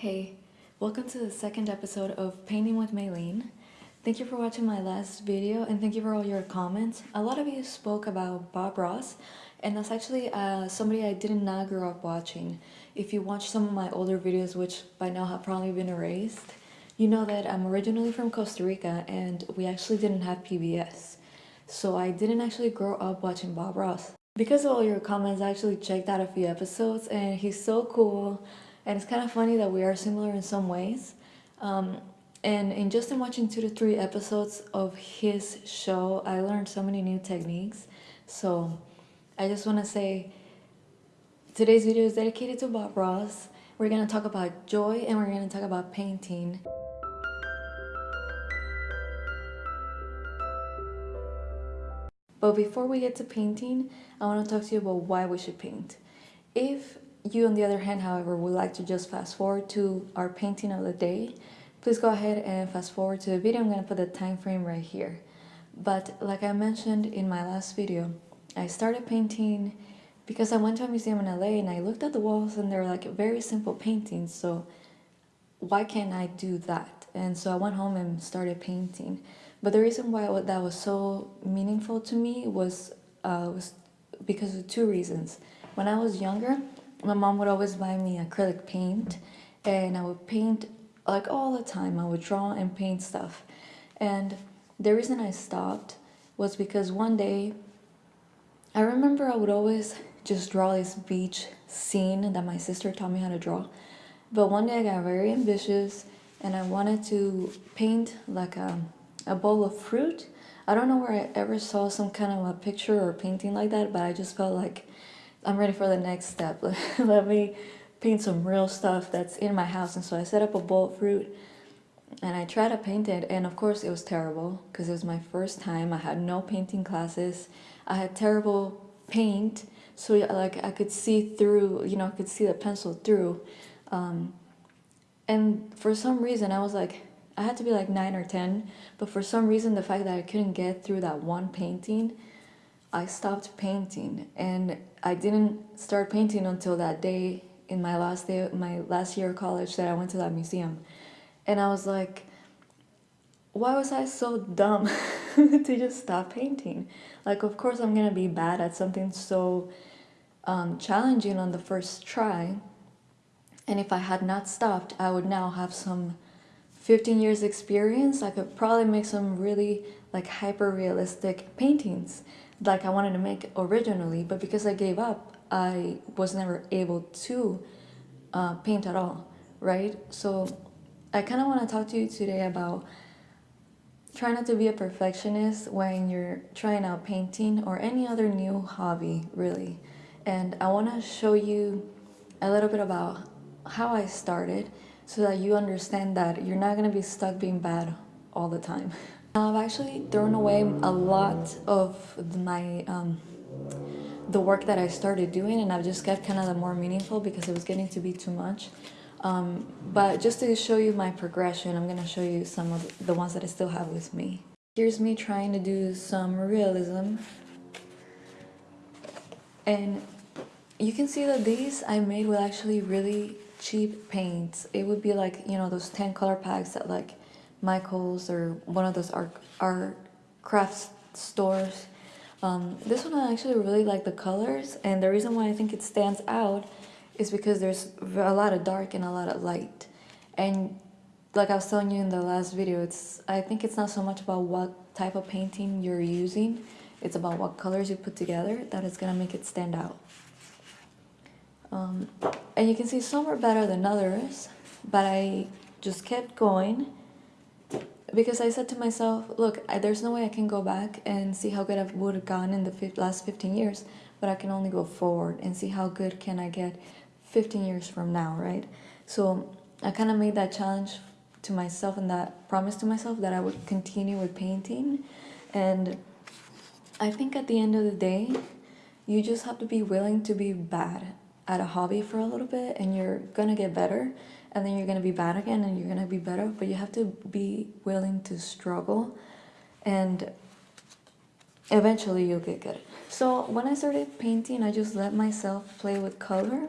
Hey, welcome to the second episode of Painting with Maylene. Thank you for watching my last video and thank you for all your comments. A lot of you spoke about Bob Ross and that's actually uh, somebody I did not grow up watching. If you watch some of my older videos, which by now have probably been erased, you know that I'm originally from Costa Rica and we actually didn't have PBS. So I didn't actually grow up watching Bob Ross. Because of all your comments, I actually checked out a few episodes and he's so cool and it's kind of funny that we are similar in some ways. Um, and in just in watching two to three episodes of his show, I learned so many new techniques. So I just want to say today's video is dedicated to Bob Ross. We're going to talk about joy and we're going to talk about painting. But before we get to painting, I want to talk to you about why we should paint. If you, on the other hand, however, would like to just fast forward to our painting of the day, please go ahead and fast forward to the video. I'm going to put the time frame right here. But like I mentioned in my last video, I started painting because I went to a museum in LA and I looked at the walls and they're like very simple paintings. So why can't I do that? And so I went home and started painting. But the reason why that was so meaningful to me was, uh, was because of two reasons. When I was younger, my mom would always buy me acrylic paint and I would paint like all the time. I would draw and paint stuff. And the reason I stopped was because one day I remember I would always just draw this beach scene that my sister taught me how to draw. But one day I got very ambitious and I wanted to paint like a, a bowl of fruit. I don't know where I ever saw some kind of a picture or painting like that, but I just felt like I'm ready for the next step. Let me paint some real stuff that's in my house. And so I set up a bowl of fruit and I tried to paint it. And of course it was terrible because it was my first time. I had no painting classes. I had terrible paint. So like I could see through, you know, I could see the pencil through. Um, and for some reason I was like, I had to be like nine or 10. But for some reason, the fact that I couldn't get through that one painting I stopped painting and I didn't start painting until that day in my last day my last year of college that I went to that museum. And I was like why was I so dumb to just stop painting? Like of course I'm gonna be bad at something so um, challenging on the first try and if I had not stopped I would now have some 15 years experience. I could probably make some really like hyper realistic paintings like I wanted to make originally, but because I gave up, I was never able to uh, paint at all, right? So I kind of want to talk to you today about try not to be a perfectionist when you're trying out painting or any other new hobby, really. And I want to show you a little bit about how I started so that you understand that you're not going to be stuck being bad all the time. I've actually thrown away a lot of my um, the work that I started doing and I've just kept kind of the more meaningful because it was getting to be too much. Um, but just to show you my progression, I'm going to show you some of the ones that I still have with me. Here's me trying to do some realism. And you can see that these I made with actually really cheap paints. It would be like, you know, those 10 color packs that like Michael's or one of those art, art crafts stores. Um, this one I actually really like the colors and the reason why I think it stands out is because there's a lot of dark and a lot of light. And like I was telling you in the last video, it's I think it's not so much about what type of painting you're using, it's about what colors you put together that is gonna make it stand out. Um, and you can see some are better than others, but I just kept going because I said to myself, look, I, there's no way I can go back and see how good I would have gone in the last 15 years, but I can only go forward and see how good can I get 15 years from now, right? So I kind of made that challenge to myself and that promise to myself that I would continue with painting. And I think at the end of the day, you just have to be willing to be bad at a hobby for a little bit and you're gonna get better and then you're gonna be bad again and you're gonna be better but you have to be willing to struggle and eventually you'll get good so when I started painting I just let myself play with color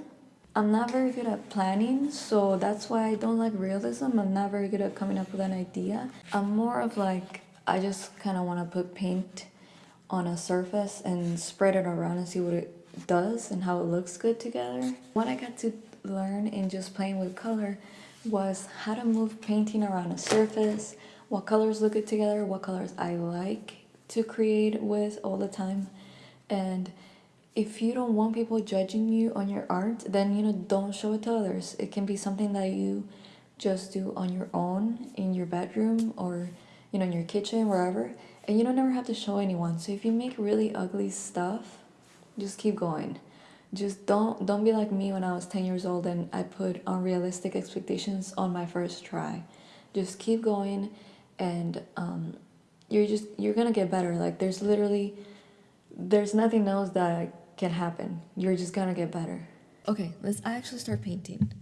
I'm not very good at planning, so that's why I don't like realism. I'm not very good at coming up with an idea. I'm more of like, I just kind of want to put paint on a surface and spread it around and see what it does and how it looks good together. when I got to learn in just playing with color was how to move painting around a surface, what colors look good together, what colors I like to create with all the time. And if you don't want people judging you on your art, then you know don't show it to others. It can be something that you just do on your own in your bedroom or you know in your kitchen wherever and you don't never have to show anyone. So if you make really ugly stuff, just keep going. Just don't don't be like me when I was 10 years old and I put unrealistic expectations on my first try. Just keep going and um, you're just you're gonna get better. Like there's literally there's nothing else that can happen. You're just gonna get better. Okay, let's actually start painting.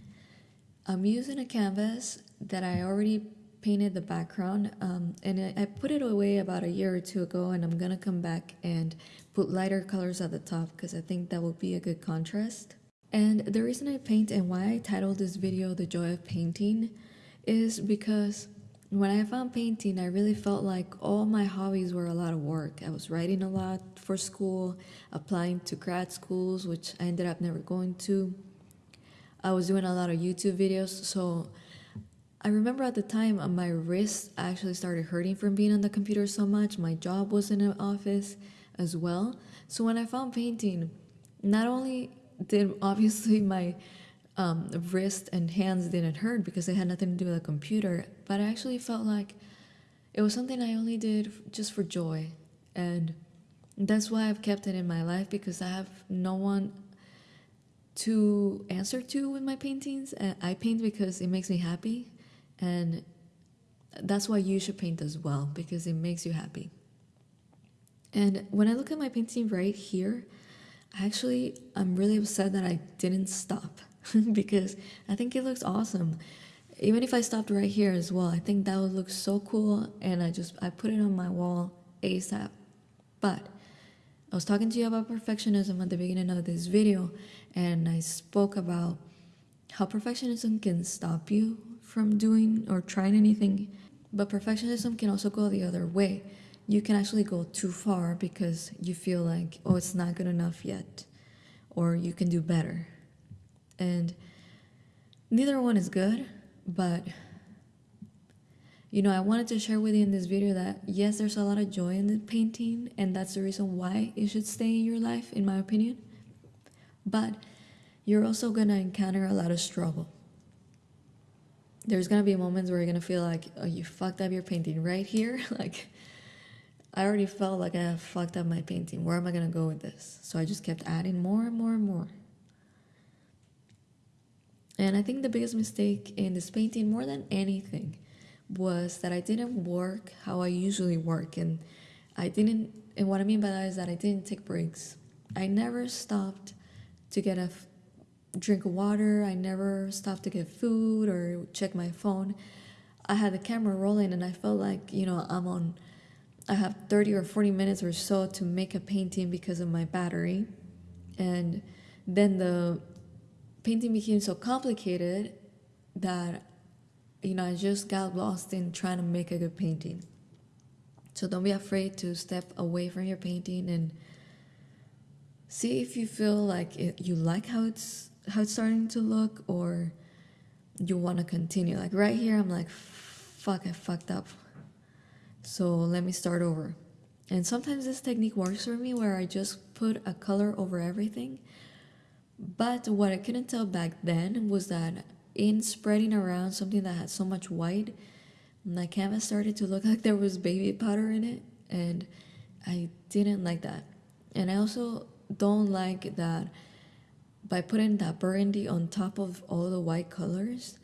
I'm using a canvas that I already painted the background um, and I put it away about a year or two ago and I'm gonna come back and put lighter colors at the top because I think that will be a good contrast. And the reason I paint and why I titled this video The Joy of Painting is because when I found painting, I really felt like all my hobbies were a lot of work. I was writing a lot for school, applying to grad schools, which I ended up never going to. I was doing a lot of YouTube videos, so I remember at the time uh, my wrist actually started hurting from being on the computer so much. My job was in an office as well. So when I found painting, not only did obviously my um, wrist and hands didn't hurt because it had nothing to do with the computer, but I actually felt like it was something I only did just for joy. And that's why I've kept it in my life because I have no one to answer to with my paintings. I paint because it makes me happy and that's why you should paint as well, because it makes you happy. And when I look at my painting right here, actually, I'm really upset that I didn't stop because I think it looks awesome. Even if I stopped right here as well, I think that would look so cool. And I just, I put it on my wall ASAP. But I was talking to you about perfectionism at the beginning of this video, and I spoke about how perfectionism can stop you from doing or trying anything. But perfectionism can also go the other way. You can actually go too far because you feel like, oh, it's not good enough yet, or you can do better. And neither one is good, but you know, I wanted to share with you in this video that yes, there's a lot of joy in the painting, and that's the reason why it should stay in your life, in my opinion. But you're also gonna encounter a lot of struggle there's gonna be moments where you're gonna feel like, oh, you fucked up your painting right here. like, I already felt like I fucked up my painting. Where am I gonna go with this? So I just kept adding more and more and more. And I think the biggest mistake in this painting, more than anything, was that I didn't work how I usually work. And I didn't, and what I mean by that is that I didn't take breaks. I never stopped to get a drink water. I never stopped to get food or check my phone. I had the camera rolling and I felt like, you know, I'm on, I have 30 or 40 minutes or so to make a painting because of my battery. And then the painting became so complicated that, you know, I just got lost in trying to make a good painting. So don't be afraid to step away from your painting and see if you feel like it, you like how it's how it's starting to look or you want to continue. Like right here, I'm like, fuck, I fucked up. So let me start over. And sometimes this technique works for me where I just put a color over everything. But what I couldn't tell back then was that in spreading around something that had so much white, my canvas started to look like there was baby powder in it. And I didn't like that. And I also don't like that by putting that burgundy on top of all the white colors,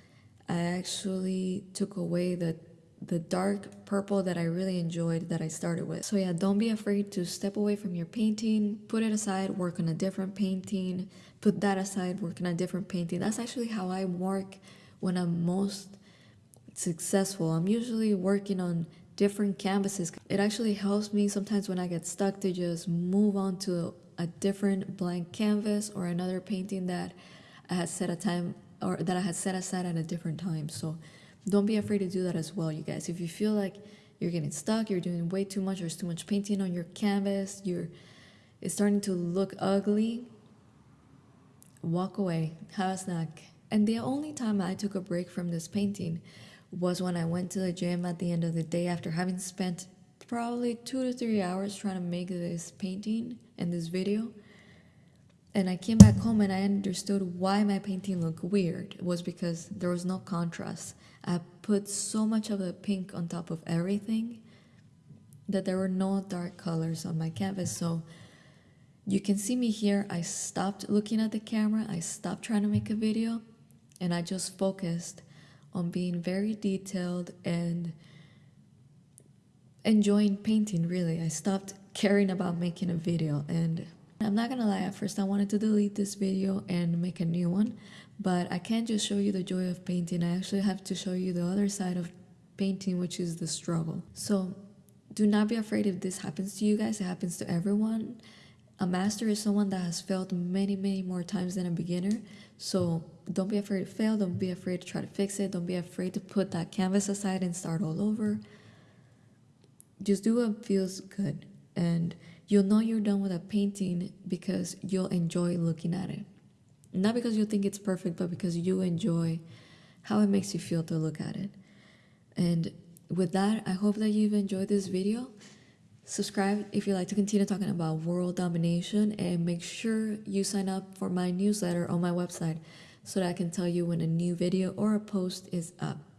I actually took away the the dark purple that I really enjoyed that I started with. So yeah, don't be afraid to step away from your painting, put it aside, work on a different painting, put that aside, work on a different painting. That's actually how I work when I'm most successful. I'm usually working on different canvases. It actually helps me sometimes when I get stuck to just move on to a different blank canvas or another painting that I had set a time or that I had set aside at a different time. So don't be afraid to do that as well, you guys. If you feel like you're getting stuck, you're doing way too much, there's too much painting on your canvas, you're it's starting to look ugly, walk away, have a snack. And the only time I took a break from this painting was when I went to the gym at the end of the day after having spent probably two to three hours trying to make this painting and this video. And I came back home and I understood why my painting looked weird. It was because there was no contrast. I put so much of the pink on top of everything that there were no dark colors on my canvas. So you can see me here. I stopped looking at the camera. I stopped trying to make a video and I just focused on being very detailed and enjoying painting really. I stopped caring about making a video and I'm not gonna lie, at first I wanted to delete this video and make a new one, but I can't just show you the joy of painting. I actually have to show you the other side of painting, which is the struggle. So do not be afraid if this happens to you guys, it happens to everyone. A master is someone that has failed many, many more times than a beginner. So don't be afraid to fail. Don't be afraid to try to fix it. Don't be afraid to put that canvas aside and start all over. Just do what feels good. And you'll know you're done with a painting because you'll enjoy looking at it. Not because you think it's perfect, but because you enjoy how it makes you feel to look at it. And with that, I hope that you've enjoyed this video. Subscribe if you'd like to continue talking about world domination and make sure you sign up for my newsletter on my website so that I can tell you when a new video or a post is up.